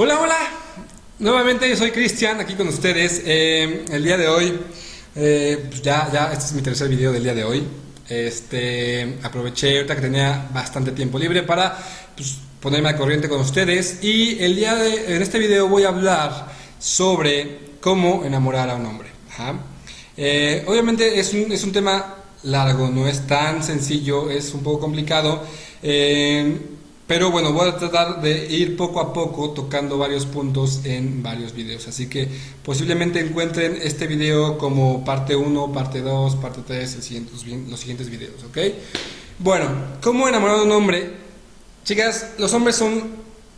Hola, hola. Nuevamente yo soy Cristian, aquí con ustedes. Eh, el día de hoy, eh, pues ya, ya, este es mi tercer video del día de hoy. Este, aproveché ahorita que tenía bastante tiempo libre para pues, ponerme al corriente con ustedes. Y el día de, en este video voy a hablar sobre cómo enamorar a un hombre. Eh, obviamente es un, es un tema largo, no es tan sencillo, es un poco complicado. Pero bueno, voy a tratar de ir poco a poco tocando varios puntos en varios videos. Así que posiblemente encuentren este video como parte 1, parte 2, parte 3, los siguientes videos, ¿ok? Bueno, ¿cómo enamorar a un hombre? Chicas, los hombres son,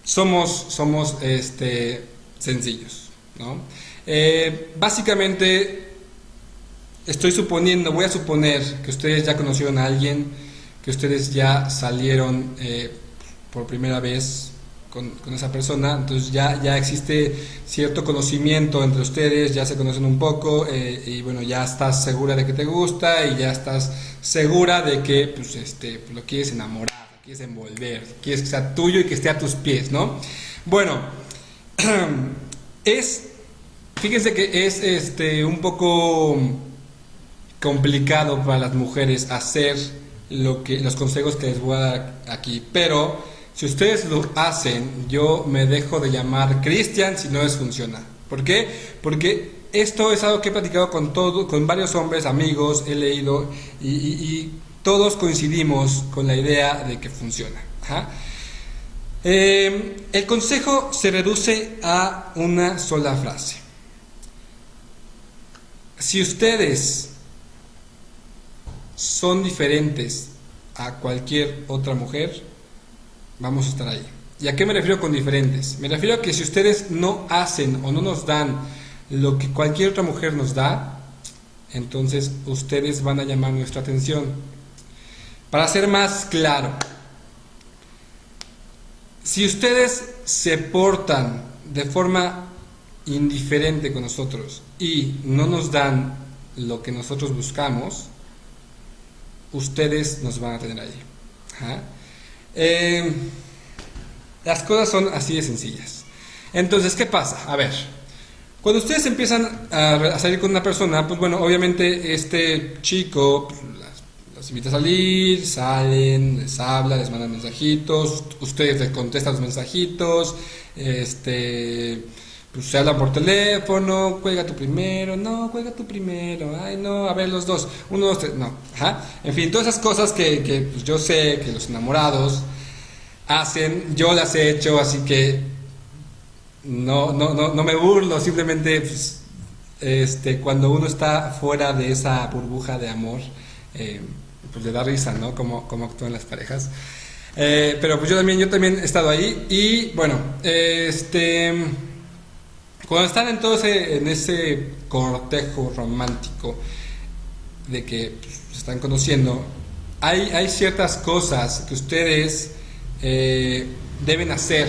somos, somos este, sencillos, ¿no? Eh, básicamente, estoy suponiendo, voy a suponer que ustedes ya conocieron a alguien, que ustedes ya salieron... Eh, por primera vez con, esa persona, entonces ya, ya existe cierto conocimiento entre ustedes, ya se conocen un poco eh, y bueno, ya estás segura de que te gusta y ya estás segura de que pues, este, lo quieres enamorar, lo quieres envolver, quieres que sea tuyo y que esté a tus pies, ¿no? Bueno, es, fíjense que es este, un poco complicado para las mujeres hacer lo que, los consejos que les voy a dar aquí, pero si ustedes lo hacen, yo me dejo de llamar Cristian si no les funciona. ¿Por qué? Porque esto es algo que he platicado con, todo, con varios hombres, amigos, he leído y, todos coincidimos con la idea de que funciona. Eh, el consejo se reduce a una sola frase. Si ustedes son diferentes a cualquier otra mujer, vamos a estar ahí. ¿Y a qué me refiero con diferentes? Me refiero a que si ustedes no hacen o no nos dan lo que cualquier otra mujer nos da, entonces ustedes van a llamar nuestra atención. Para ser más claro, si ustedes se portan de forma indiferente con nosotros y no nos dan lo que nosotros buscamos, ustedes nos van a tener ahí. Eh, las cosas son así de sencillas. Entonces, ¿qué pasa? A ver, cuando ustedes empiezan a, salir con una persona, pues bueno, obviamente este chico pues, las, invita a salir, salen, les habla, les manda mensajitos, ustedes les contestan los mensajitos, este pues se habla por teléfono, cuelga tu primero, no, cuelga tu primero, ay no, a ver los dos, uno, dos, tres, no, ajá. En fin, todas esas cosas que, que pues, yo sé que los enamorados hacen, yo las he hecho, así que no, no, no, no me burlo, simplemente pues, este, cuando uno está fuera de esa burbuja de amor, eh, pues le da risa, ¿no? Como, como actúan las parejas. Eh, pero pues yo también, yo también he estado ahí y bueno, este cuando están en todo ese, en ese cortejo romántico de que pues, se están conociendo, hay, hay ciertas cosas que ustedes eh, deben hacer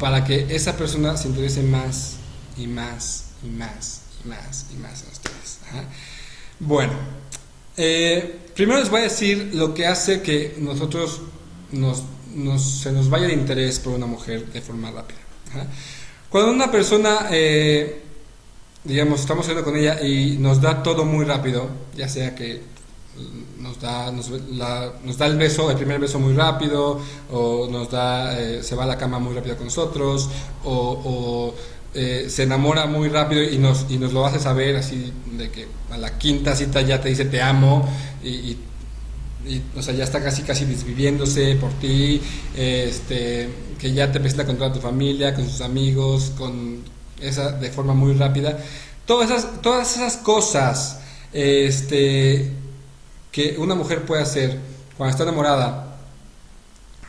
para que esa persona se interese más y más y más y más y más en ustedes. Bueno, eh, primero les voy a decir lo que hace que nosotros nos, se nos vaya de interés por una mujer de forma rápida. Cuando una persona, eh, digamos, estamos hablando con ella y nos da todo muy rápido, ya sea que nos da, nos, da el beso, el primer beso muy rápido, o nos da, eh, se va a la cama muy rápido con nosotros, o, eh, se enamora muy rápido y nos, y nos lo hace saber así de que a la quinta cita ya te dice te amo y, o sea, ya está casi casi desviviéndose por ti, este, que ya te presenta con toda tu familia, con sus amigos, con esa de forma muy rápida. Todas esas, todas esas cosas este, que una mujer puede hacer cuando está enamorada,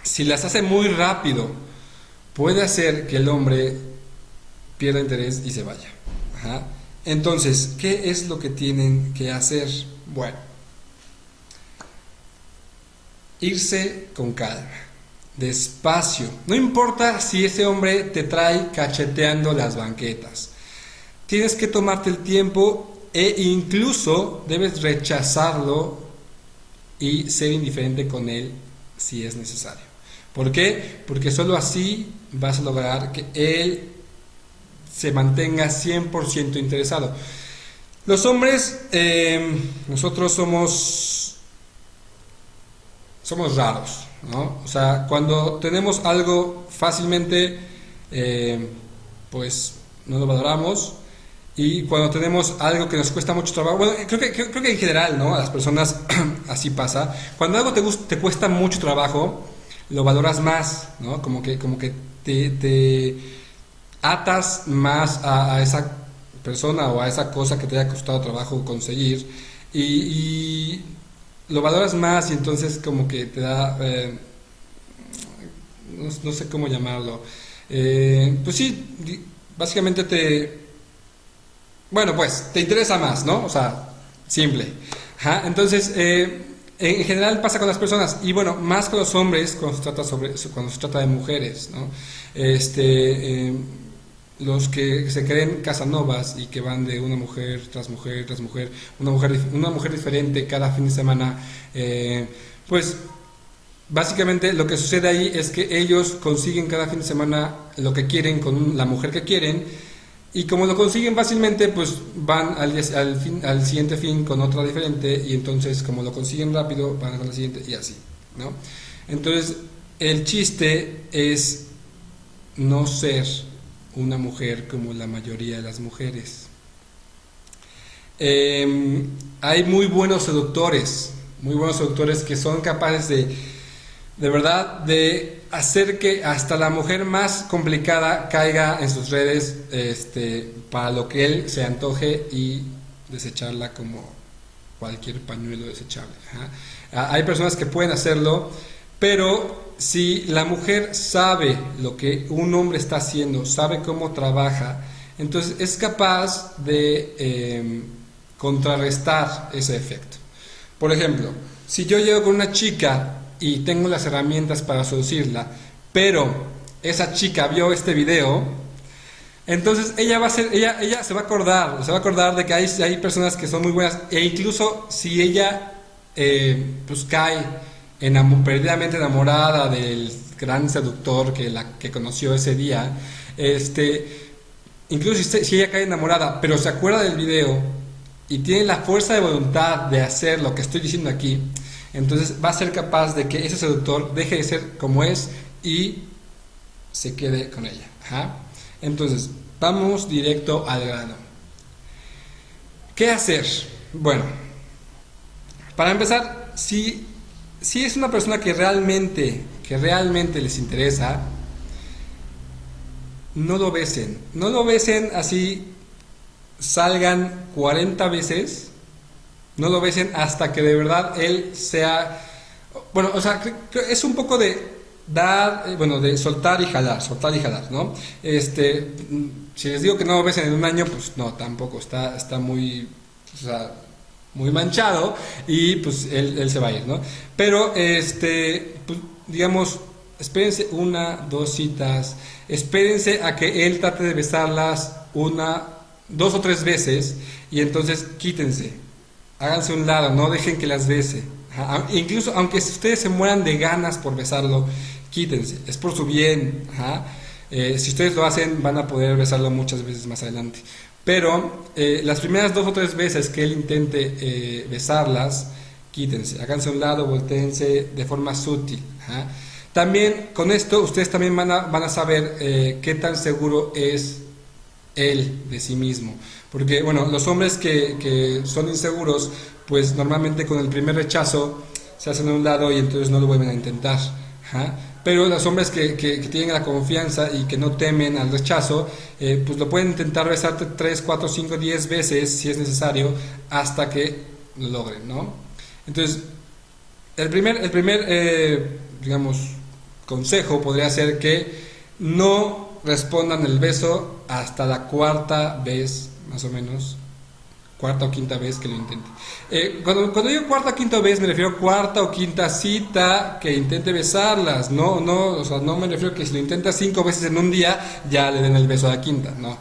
si las hace muy rápido, puede hacer que el hombre pierda interés y se vaya. Entonces, ¿qué es lo que tienen que hacer? Bueno, irse con calma, despacio. No importa si ese hombre te trae cacheteando las banquetas. Tienes que tomarte el tiempo e incluso debes rechazarlo y ser indiferente con él si es necesario. ¿Por qué? Porque solo así vas a lograr que él se mantenga 100% interesado. Los hombres, eh, nosotros somos, somos raros, ¿no? O sea, cuando tenemos algo fácilmente, eh, pues no lo valoramos. Y cuando tenemos algo que nos cuesta mucho trabajo, bueno, creo que, creo, que en general, ¿no? A las personas así pasa. Cuando algo te, te cuesta mucho trabajo, lo valoras más, ¿no? Como que, como que te, atas más a, esa persona o a esa cosa que te haya costado trabajo conseguir y, lo valoras más y entonces como que te da, eh, no, sé cómo llamarlo, eh, pues sí, básicamente te, bueno, pues te interesa más, ¿no? O sea, simple. Entonces, eh, en general pasa con las personas y bueno, más con los hombres cuando se trata, sobre, cuando se trata de mujeres, ¿no? Este, eh, los que se creen casanovas y que van de una mujer tras mujer tras mujer, una mujer, una mujer diferente cada fin de semana, eh, pues básicamente lo que sucede ahí es que ellos consiguen cada fin de semana lo que quieren con la mujer que quieren y como lo consiguen fácilmente, pues van al, al, siguiente fin con otra diferente y entonces como lo consiguen rápido, van con la siguiente y así, ¿no? Entonces, el chiste es no ser una mujer como la mayoría de las mujeres. Em, hay muy buenos seductores, muy buenos seductores que son capaces de, de verdad, de hacer que hasta la mujer más complicada caiga en sus redes este, para lo que él se antoje y desecharla como cualquier pañuelo desechable. Ah, hay personas que pueden hacerlo, pero si la mujer sabe lo que un hombre está haciendo, sabe cómo trabaja, entonces es capaz de em, contrarrestar ese efecto. Por ejemplo, si yo llego con una chica y tengo las herramientas para seducirla, pero esa chica vio este video, entonces ella va a ser, ella, ella se va a acordar, se va a acordar de que hay, hay personas que son muy buenas, e incluso si ella eh, pues cae perdidamente enamorada del gran seductor que la que conoció ese día, este, incluso si, ella cae enamorada, pero se acuerda del video y tiene la fuerza de voluntad de hacer lo que estoy diciendo aquí, entonces va a ser capaz de que ese seductor deje de ser como es y se quede con ella. Entonces, vamos directo al grano. ¿Qué hacer? Bueno, para empezar, si, si es una persona que realmente, que realmente les interesa, no lo besen. No lo besen así, salgan 40 veces no lo besen hasta que de verdad él sea... Bueno, o sea, es un poco de dar, eh, bueno, de soltar y jalar, soltar y jalar, ¿no? Este, si les digo que no lo besen en un año, pues no, tampoco, está, está muy, o sea, muy manchado y pues él, se va a ir, ¿no? Pero, este, pues, digamos, espérense una, dos citas, espérense a que él trate de besarlas una, dos o tres veces y entonces quítense, háganse un lado, no dejen que las bese. Incluso aunque ustedes se mueran de ganas por besarlo, quítense, es por su bien. Eh, si ustedes lo hacen, van a poder besarlo muchas veces más adelante. Pero eh, las primeras dos o tres veces que él intente eh, besarlas, quítense, háganse un lado, volteense de forma sutil. También con esto ustedes también van a, van a saber qué tan seguro es él de sí mismo. Porque, bueno, los hombres que, que son inseguros, pues normalmente con el primer rechazo se hacen a un lado y entonces no lo vuelven a intentar. Pero los hombres que, que, tienen la confianza y que no temen al rechazo, eh, pues lo pueden intentar besarte 3, 4, 5, 10 veces si es necesario hasta que lo logren, ¿no? Entonces, el primer, el primer eh, digamos, consejo podría ser que no respondan el beso hasta la cuarta vez más o menos, cuarta o quinta vez que lo intente. Eh, cuando, digo cuarta o quinta vez, me refiero a cuarta o quinta cita que intente besarlas, no, no, o sea, no me refiero a que si lo intenta cinco veces en un día, ya le den el beso a la quinta, no.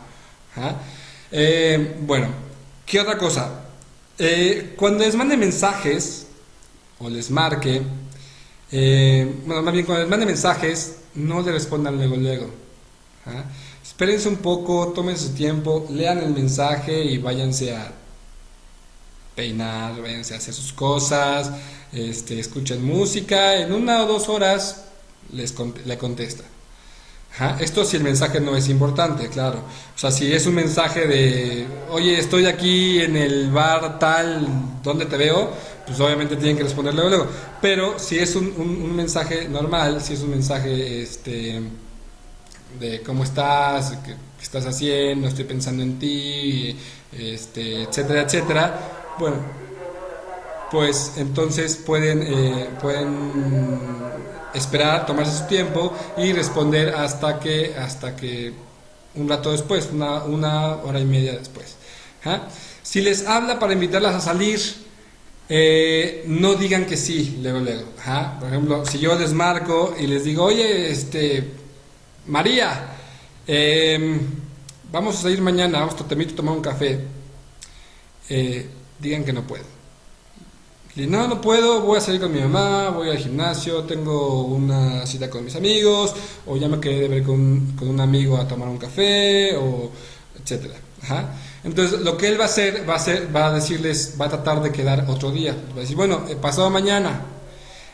Eh, bueno, ¿qué otra cosa? Eh, cuando les mande mensajes, o les marque, bueno, más bien cuando les mande mensajes, no le respondan luego, luego. ¿ah? Espérense un poco, tomen su tiempo, lean el mensaje y váyanse a peinar, váyanse a hacer sus cosas, este, escuchen música, en una o dos horas les le contesta. Esto si el mensaje no es importante, claro. O sea, si es un mensaje de, oye, estoy aquí en el bar tal, ¿dónde te veo? Pues obviamente tienen que responder luego. Pero si es un, mensaje normal, si es un mensaje este, de cómo estás, qué, estás haciendo, estoy pensando en ti, este, etcétera, etcétera, bueno, pues entonces pueden, eh, pueden esperar, tomarse su tiempo y responder hasta que, hasta que un rato después, una, una hora y media después. ¿ah? Si les habla para invitarlas a salir, eh, no digan que sí, luego, luego. ¿ah? Por ejemplo, si yo les marco y les digo, oye, este, María, em, vamos a salir mañana, vamos, te invito a tomar un café, eh, digan que no puedo. No, no puedo, voy a salir con mi mamá, voy al gimnasio, tengo una cita con mis amigos, o ya me quedé de ver con, con un amigo a tomar un café, o etcétera. Entonces, lo que él va a hacer, va a hacer, va a decirles, va a tratar de quedar otro día. Va a decir, bueno, eh, pasado mañana.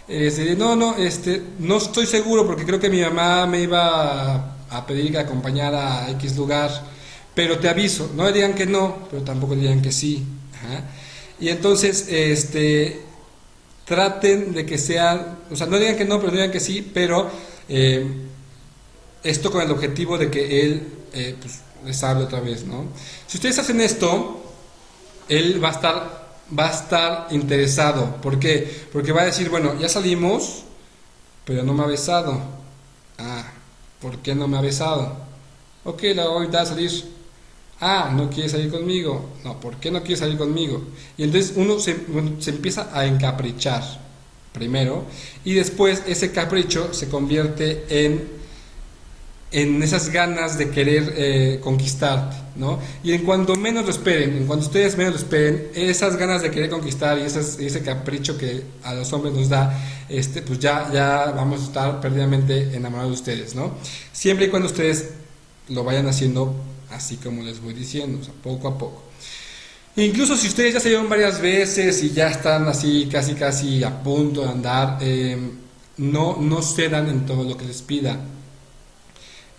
Este, no, no, este, no estoy seguro porque creo que mi mamá me iba a, pedir que acompañara a X lugar, pero te aviso, no le digan que no, pero tampoco le digan que sí. Y entonces, este, traten de que sean, o sea, no digan que no, pero digan que sí, pero eh, esto con el objetivo de que él eh, pues, les hable otra vez, ¿no? Si ustedes hacen esto, él va a estar, va a estar interesado. ¿Por qué? Porque va a decir, bueno, ya salimos, pero no me ha besado. Ah, ¿por qué no me ha besado? Ok, la voy a salir Ah, no quiere salir conmigo. No, ¿por qué no quiere salir conmigo? Y entonces uno se, empieza a encaprichar primero y después ese capricho se convierte en, en esas ganas de querer eh, conquistarte, ¿no? Y en cuanto menos lo esperen, en cuanto ustedes menos lo esperen, esas ganas de querer conquistar y ese capricho que a los hombres nos da, este, pues ya, ya vamos a estar perdidamente enamorados de ustedes, ¿no? Siempre y cuando ustedes lo vayan haciendo así como les voy diciendo, poco a poco. Incluso si ustedes ya se llevan varias veces y ya están así casi casi a punto de andar, eh, no, no cedan en todo lo que les pida.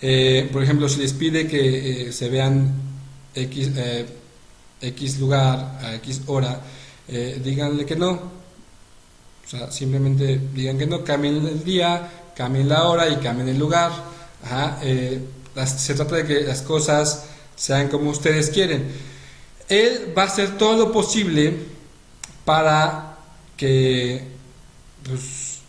Eh, por ejemplo, si les pide que eh, se vean X, lugar a X hora, díganle que no. O sea, simplemente digan que no, cambien el día, cambien la hora y cambien el lugar. Se trata de que las cosas sean como ustedes quieren. Él va a hacer todo lo posible para que, pues,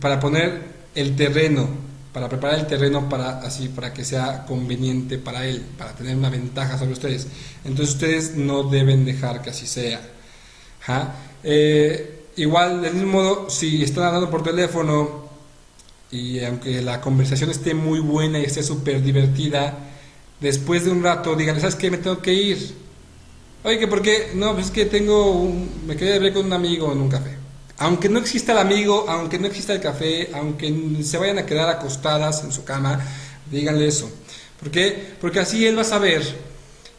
para poner el terreno, para preparar el terreno para así, para que sea conveniente para él, para tener una ventaja sobre ustedes. Entonces ustedes no deben dejar que así sea. Eh, igual, del mismo modo, si están hablando por teléfono y aunque la conversación esté muy buena y esté súper divertida, después de un rato díganle, ¿sabes qué? Me tengo que ir. Oye, ¿por qué? No, pues es que tengo un, me quedé de ver con un amigo en un café. Aunque no exista el amigo, aunque no exista el café, aunque se vayan a quedar acostadas en su cama, díganle eso. ¿Por qué? Porque así él va a saber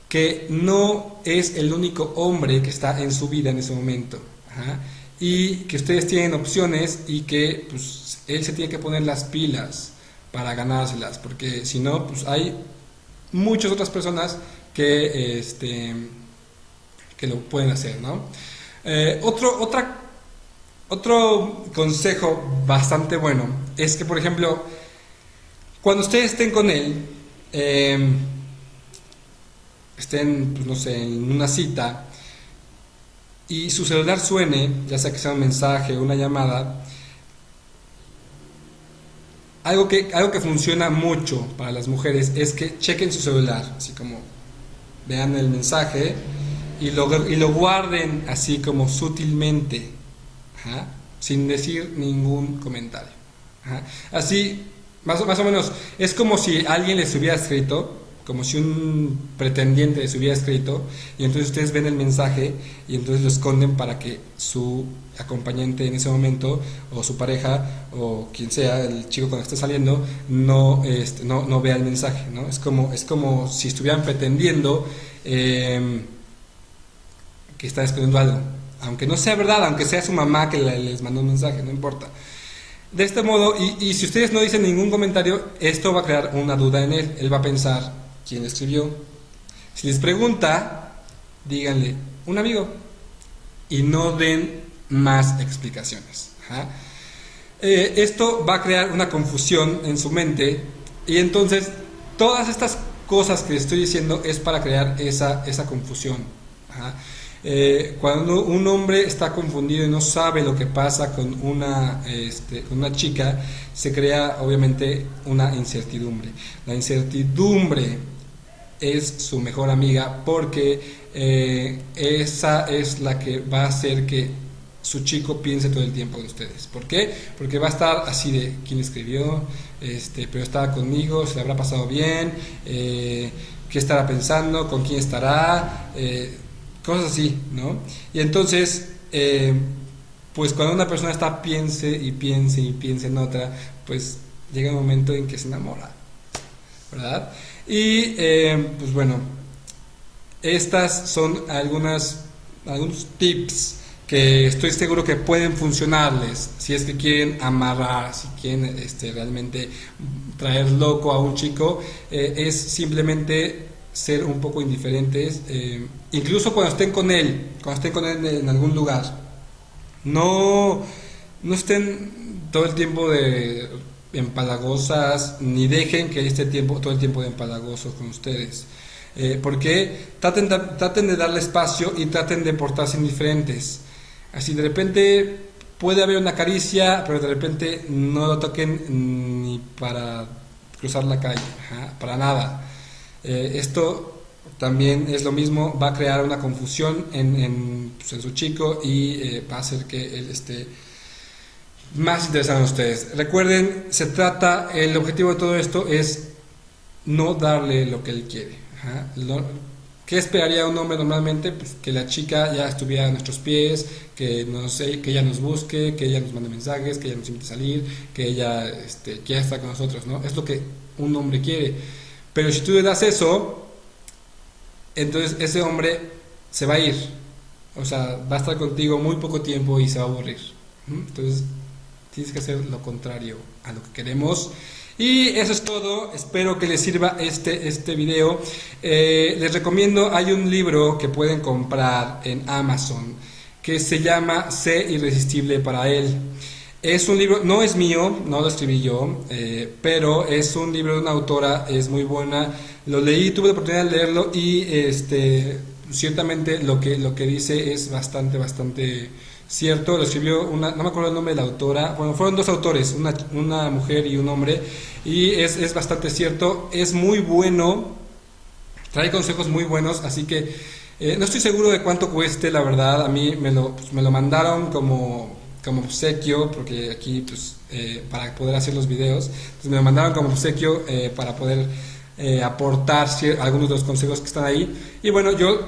que no es el único hombre que está en su vida en ese momento. Y que ustedes tienen opciones y que pues, él se tiene que poner las pilas para ganárselas, porque si no, pues hay muchas otras personas que, este, que lo pueden hacer, ¿no? Eh, otro, otro consejo bastante bueno es que, por ejemplo, cuando ustedes estén con él, em, estén, pues, no sé, en una cita, y su celular suene, ya sea que sea un mensaje o una llamada, algo que, algo que funciona mucho para las mujeres es que chequen su celular, así como vean el mensaje y lo, y lo guarden así como sutilmente, sin decir ningún comentario. Así, más, más o menos, es como si alguien les hubiera escrito como si un pretendiente se hubiera escrito, y entonces ustedes ven el mensaje y entonces lo esconden para que su acompañante en ese momento, o su pareja, o quien sea, el chico con el está saliendo, no, este, no, no, vea el mensaje. ¿no? Es, como, es como si estuvieran pretendiendo eh, que están escondiendo algo. Aunque no sea verdad, aunque sea su mamá que les mandó un mensaje, no importa. De este modo, y, y si ustedes no dicen ningún comentario, esto va a crear una duda en él. Él va a pensar, ¿quién escribió? Si les pregunta, díganle, un amigo. Y no den más explicaciones. Eh, esto va a crear una confusión en su mente y entonces todas estas cosas que estoy diciendo es para crear esa, esa confusión. Eh, cuando un hombre está confundido y no sabe lo que pasa con una, este, con una chica, se crea obviamente una incertidumbre. La incertidumbre es su mejor amiga porque eh, esa es la que va a hacer que su chico piense todo el tiempo en ustedes. ¿Por qué? Porque va a estar así de quién escribió, este, pero estaba conmigo, se le habrá pasado bien, eh, qué estará pensando, con quién estará, eh, cosas así, ¿no? Y entonces, pues cuando una persona está piense y piense y piense en otra, pues llega un momento en que se enamora, ¿verdad? Y pues bueno, estas son algunas, algunos tips que estoy seguro que pueden funcionarles si es que quieren amarrar, si quieren este, realmente traer loco a un chico, eh, es simplemente ser un poco indiferentes, eh, incluso cuando estén con él, cuando estén con él en algún lugar. No, no estén todo el tiempo de empalagosas, ni dejen que esté tiempo, todo el tiempo de empalagosos con ustedes. Eh, porque traten, traten de darle espacio y traten de portarse indiferentes. Así de repente puede haber una caricia, pero de repente no lo toquen ni para cruzar la calle, para nada. Eh, esto también es lo mismo, va a crear una confusión en, en, pues, su chico y eh, va a hacer que él esté más interesado en ustedes. Recuerden, se trata, el objetivo de todo esto es no darle lo que él quiere. ¿Qué esperaría un hombre normalmente? Pues que la chica ya estuviera a nuestros pies, que, nos, que ella nos busque, que ella nos mande mensajes, que ella nos invite a salir, que ella este, quiera estar con nosotros, ¿no? Es lo que un hombre quiere. Pero si tú le das eso, entonces ese hombre se va a ir. O sea, va a estar contigo muy poco tiempo y se va a aburrir. Entonces, tienes que hacer lo contrario a lo que queremos. Y eso es todo, espero que les sirva este, este video. Eh, les recomiendo, hay un libro que pueden comprar en Amazon que se llama Sé irresistible para él. Es un libro, no es mío, no lo escribí yo, eh, pero es un libro de una autora, es muy buena. Lo leí, tuve la oportunidad de leerlo y este, ciertamente lo que, lo que dice es bastante, bastante cierto, lo escribió una, no me acuerdo el nombre de la autora, bueno, fueron dos autores, una, una mujer y un hombre, y es, es, bastante cierto, es muy bueno, trae consejos muy buenos, así que eh, no estoy seguro de cuánto cueste, la verdad, a mí me lo, me lo mandaron como, como obsequio, porque aquí, pues, eh, para poder hacer los videos, me lo mandaron como obsequio eh, para poder aportar algunos de los consejos que están ahí, y bueno, yo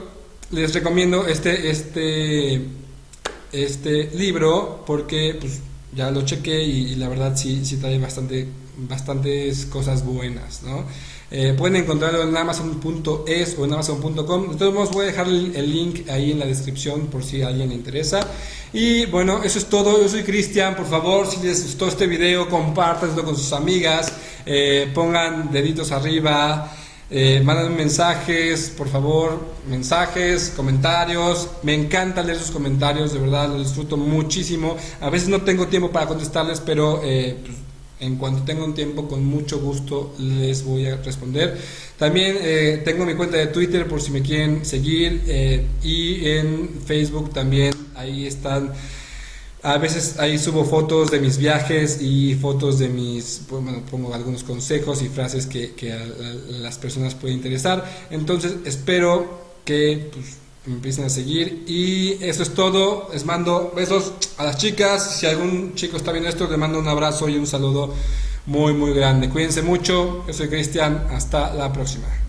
les recomiendo este, este este libro porque pues, ya lo chequé y, la verdad sí, sí trae bastante, bastantes cosas buenas. ¿no? Eh, pueden encontrarlo en amazon.es o en amazon.com. De todos modos voy a dejar el, link ahí en la descripción por si a alguien le interesa. Y bueno, eso es todo. Yo soy Cristian. Por favor, si les gustó este video, compártanlo con sus amigas. Eh, pongan deditos arriba. Eh, mensajes, por favor, mensajes, comentarios. Me encanta leer sus comentarios, de verdad, lo disfruto muchísimo. A veces no tengo tiempo para contestarles, pero eh, pues, en cuanto tenga un tiempo, con mucho gusto les voy a responder. También eh, tengo mi cuenta de Twitter por si me quieren seguir eh, y en Facebook también, ahí están a veces ahí subo fotos de mis viajes y fotos de mis, pues, bueno, pongo algunos consejos y frases que, que a, las personas pueden interesar. Entonces espero que pues, me empiecen a seguir y eso es todo. Les mando besos a las chicas. Si algún chico está viendo esto, le mando un abrazo y un saludo muy, muy grande. Cuídense mucho. Yo soy Cristian. Hasta la próxima.